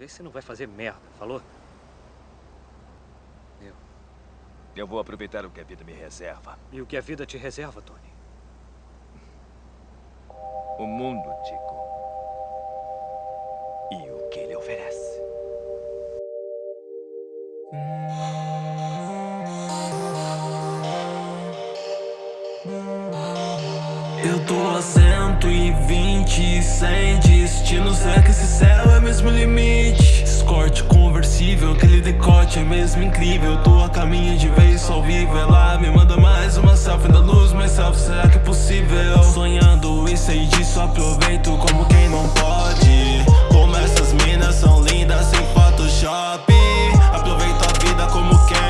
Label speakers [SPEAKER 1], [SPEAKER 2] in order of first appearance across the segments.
[SPEAKER 1] Vê se não vai fazer merda, falou?
[SPEAKER 2] Eu... Eu vou aproveitar o que a vida me reserva.
[SPEAKER 1] E o que a vida te reserva, Tony?
[SPEAKER 2] O mundo, Tico. E o que ele oferece.
[SPEAKER 3] Eu tô a 120, sem destino Será que esse céu é mesmo limite? Escorte conversível, aquele decote é mesmo incrível. Tô a caminho de vez ao vivo Ela me manda mais uma selfie da luz Mas selfie, será que é possível? Sonhando e sei disso, aproveito como quem não pode. Como essas minas são lindas sem Photoshop. Aproveito a vida como quem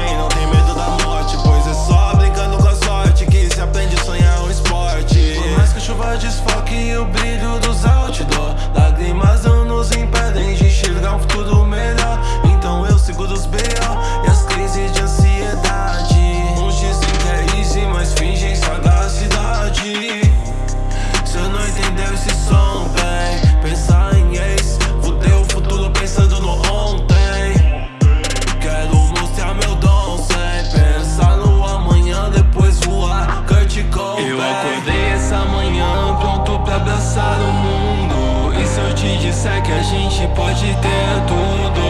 [SPEAKER 3] Cobain Eu acordei essa manhã pronto pra abraçar o mundo. E se eu te disser que a gente pode ter tudo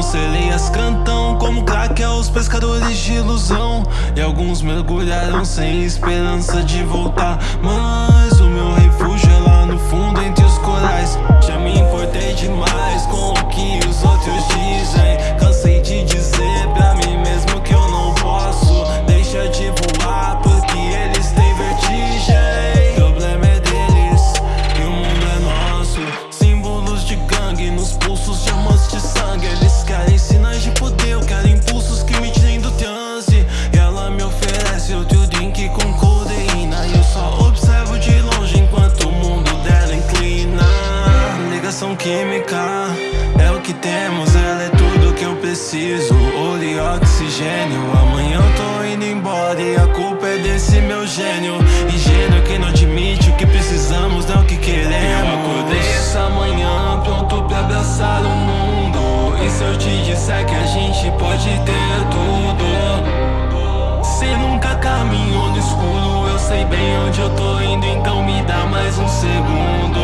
[SPEAKER 3] frustração Sereias cantam como crack aos pescadores de ilusão. E alguns mergulharam sem esperança de voltar. Mas Ligação química. É o que temos, ela é tudo que eu preciso. Olho e oxigênio, amanhã eu tô indo embora. E a culpa é desse meu gênio. Ingênuo que não admite o que precisamos, não o que queremos. Eu acordei essa manhã pronto pra abraçar o mundo. E se eu te disser que a gente pode ter tudo? Cê nunca caminhou no escuro Eu sei bem onde eu tô indo Então me dá mais um segundo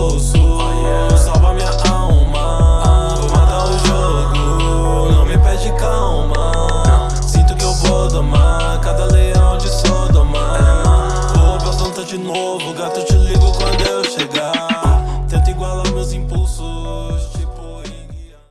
[SPEAKER 3] Dios.